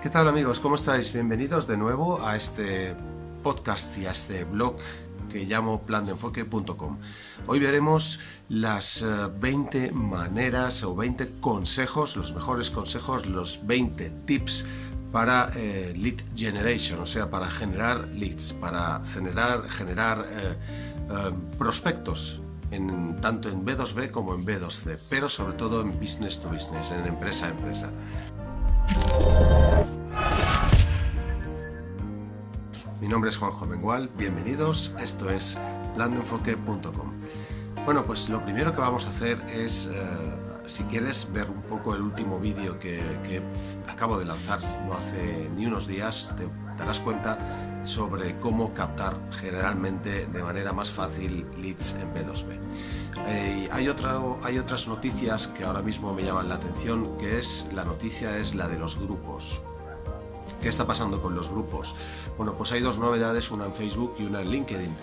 ¿Qué tal amigos? ¿Cómo estáis? Bienvenidos de nuevo a este podcast y a este blog que llamo plandeenfoque.com. Hoy veremos las 20 eh, maneras o 20 consejos, los mejores consejos, los 20 tips para eh, lead generation, o sea, para generar leads, para generar, generar eh, prospectos, en, tanto en B2B como en B2C, pero sobre todo en business to business, en empresa a empresa. Mi nombre es Juanjo Mengual, bienvenidos, esto es plandeenfoque.com. Bueno, pues lo primero que vamos a hacer es, eh, si quieres ver un poco el último vídeo que, acabo de lanzar no hace ni unos días, te darás cuenta sobre cómo captar generalmente de manera más fácil leads en B2B. Eh, hay, hay otras noticias que ahora mismo me llaman la atención, que es la noticia es la de los grupos. ¿Qué está pasando con los grupos? Bueno, pues hay dos novedades, una en Facebook y una en LinkedIn.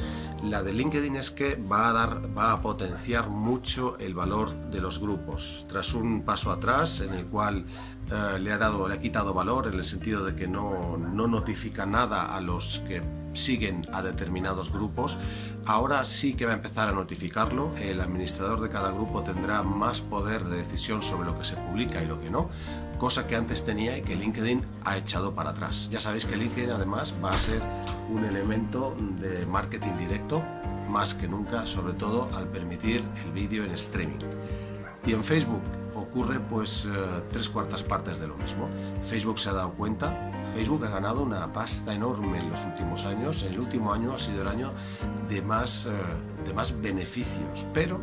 La de LinkedIn es que va a, dar, va a potenciar mucho el valor de los grupos. Tras un paso atrás en el cual eh, le, ha dado, le ha quitado valor en el sentido de que no, no notifica nada a los que siguen a determinados grupos, ahora sí que va a empezar a notificarlo. El administrador de cada grupo tendrá más poder de decisión sobre lo que se publica y lo que no, cosa que antes tenía y que LinkedIn ha echado para atrás. Ya sabéis que LinkedIn además va a ser un elemento de marketing directo más que nunca, sobre todo al permitir el vídeo en streaming. Y en Facebook ocurre pues eh, tres cuartas partes de lo mismo. Facebook se ha dado cuenta Facebook ha ganado una pasta enorme en los últimos años. El último año ha sido el año de más, eh, de más beneficios, pero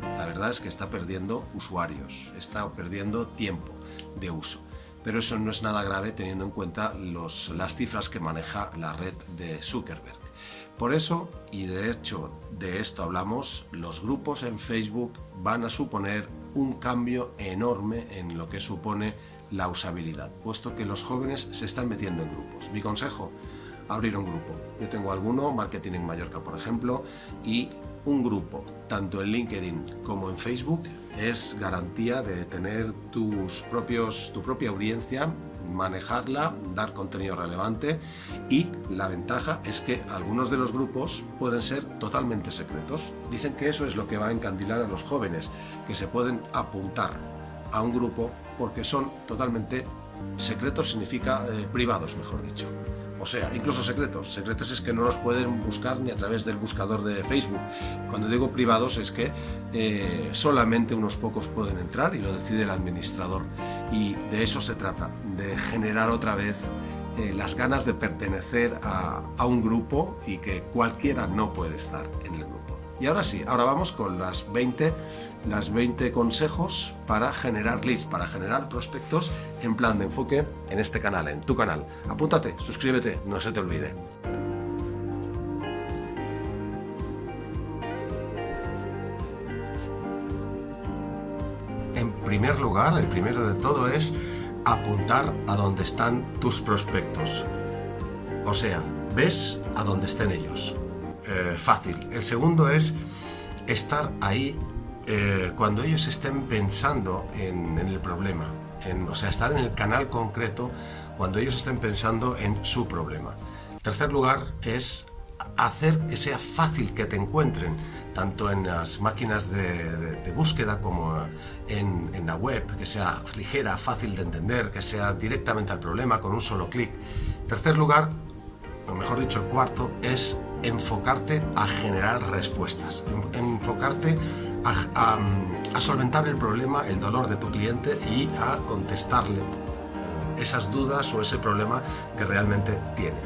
la verdad es que está perdiendo usuarios, está perdiendo tiempo de uso. Pero eso no es nada grave teniendo en cuenta los, las cifras que maneja la red de Zuckerberg. Por eso, y de hecho de esto hablamos, los grupos en Facebook van a suponer un cambio enorme en lo que supone la usabilidad, puesto que los jóvenes se están metiendo en grupos. Mi consejo, abrir un grupo. Yo tengo alguno, Marketing en Mallorca, por ejemplo, y un grupo, tanto en LinkedIn como en Facebook, es garantía de tener tus propios, tu propia audiencia, manejarla, dar contenido relevante y la ventaja es que algunos de los grupos pueden ser totalmente secretos. Dicen que eso es lo que va a encandilar a los jóvenes, que se pueden apuntar a un grupo porque son totalmente secretos, significa eh, privados, mejor dicho. O sea, incluso secretos. Secretos es que no los pueden buscar ni a través del buscador de Facebook. Cuando digo privados es que eh, solamente unos pocos pueden entrar y lo decide el administrador. Y de eso se trata, de generar otra vez eh, las ganas de pertenecer a, a un grupo y que cualquiera no puede estar en el grupo. Y ahora sí, ahora vamos con las 20 las 20 consejos para generar leads, para generar prospectos en plan de enfoque en este canal, en tu canal. Apúntate, suscríbete, no se te olvide. En primer lugar, el primero de todo es apuntar a dónde están tus prospectos. O sea, ves a dónde estén ellos. Eh, fácil. El segundo es estar ahí eh, cuando ellos estén pensando en, el problema, en, o sea, estar en el canal concreto cuando ellos estén pensando en su problema. En tercer lugar es hacer que sea fácil que te encuentren, tanto en las máquinas de, búsqueda como en, la web, que sea ligera, fácil de entender, que sea directamente al problema con un solo clic. Tercer lugar, o mejor dicho, el cuarto, es enfocarte a generar respuestas, enfocarte a, solventar el problema, el dolor de tu cliente y a contestarle esas dudas o ese problema que realmente tiene.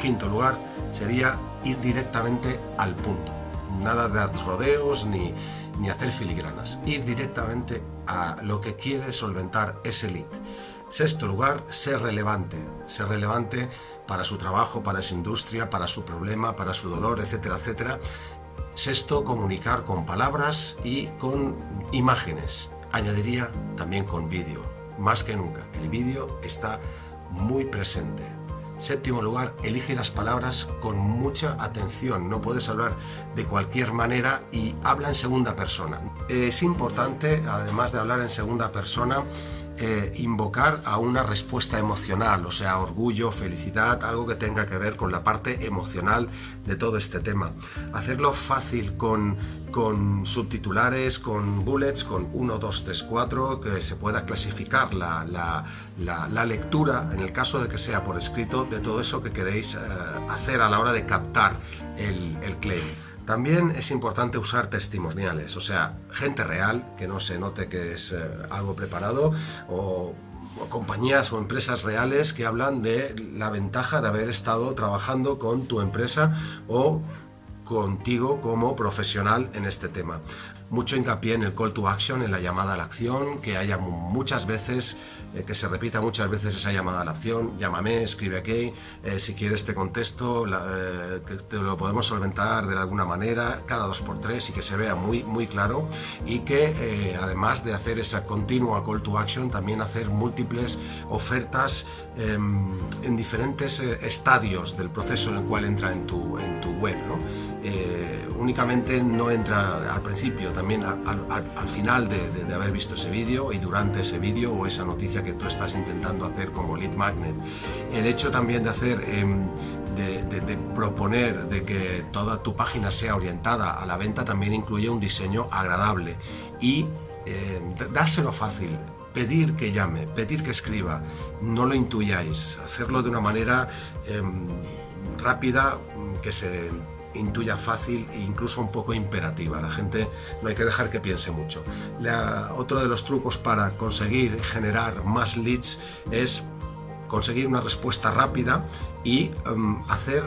Quinto lugar sería ir directamente al punto. Nada de rodeos ni, ni hacer filigranas. Ir directamente a lo que quiere solventar ese lead. Sexto lugar, ser relevante. Ser relevante para su trabajo, para su industria, para su problema, para su dolor, etcétera, etcétera. Sexto, comunicar con palabras y con imágenes. Añadiría también con vídeo, más que nunca. El vídeo está muy presente. Séptimo lugar, elige las palabras con mucha atención. No puedes hablar de cualquier manera y habla en segunda persona. Es importante, además de hablar en segunda persona, eh, invocar a una respuesta emocional, o sea, orgullo, felicidad, algo que tenga que ver con la parte emocional de todo este tema. Hacerlo fácil con, con subtitulares, con bullets, con 1, 2, 3, 4, que se pueda clasificar la, la, lectura, en el caso de que sea por escrito, de todo eso que queréis eh, hacer a la hora de captar el, el claim. También es importante usar testimoniales, o sea, gente real, que no se note que es eh, algo preparado, o, o, compañías o empresas reales que hablan de la ventaja de haber estado trabajando con tu empresa o contigo como profesional en este tema mucho hincapié en el call to action, en la llamada a la acción, que haya muchas veces, eh, que se repita muchas veces esa llamada a la acción, llámame, escribe aquí, eh, si quieres te contesto, eh, te, lo podemos solventar de alguna manera, cada dos por tres y que se vea muy, muy claro y que además de hacer esa continua call to action, también hacer múltiples ofertas em, en diferentes estadios del proceso en el cual entra en tu, en tu web. ¿no? Únicamente no entra al principio, también al, final de, haber visto ese vídeo y durante ese vídeo o esa noticia que tú estás intentando hacer como lead magnet. El hecho también de hacer, em, de, proponer de que toda tu página sea orientada a la venta también incluye un diseño agradable y em, dárselo fácil, pedir que llame, pedir que escriba, no lo intuyáis, hacerlo de una manera em, rápida que se intuya fácil e incluso un poco imperativa. La gente no hay que dejar que piense mucho. otro de los trucos para conseguir generar más leads es conseguir una respuesta rápida y em, hacer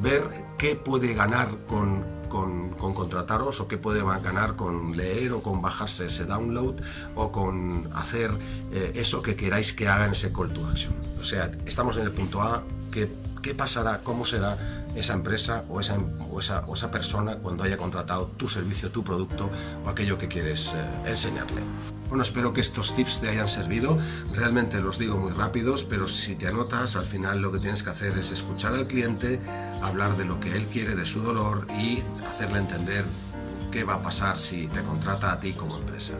ver qué puede ganar con, con, contrataros o qué puede ganar con leer o con bajarse ese download o con hacer eh, eso que queráis que haga en ese call to action. O sea, estamos en el punto A, ¿qué, qué pasará? ¿Cómo será? esa empresa o esa, o esa, o esa persona cuando haya contratado tu servicio, tu producto o aquello que quieres eh, enseñarle. Bueno, espero que estos tips te hayan servido. Realmente los digo muy rápidos, pero si te anotas, al final lo que tienes que hacer es escuchar al cliente, hablar de lo que él quiere, de su dolor y hacerle entender qué va a pasar si te contrata a ti como empresa.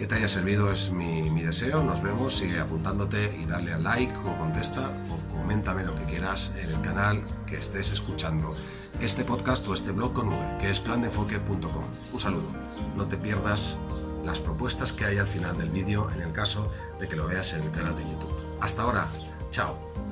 Que te haya servido es mi, deseo. Nos vemos, sigue apuntándote y dale al like o contesta o coméntame lo que quieras en el canal que estés escuchando este podcast o este blog con V, que es plandenfoque.com. Un saludo. No te pierdas las propuestas que hay al final del vídeo en el caso de que lo veas en el canal de YouTube. Hasta ahora. Chao.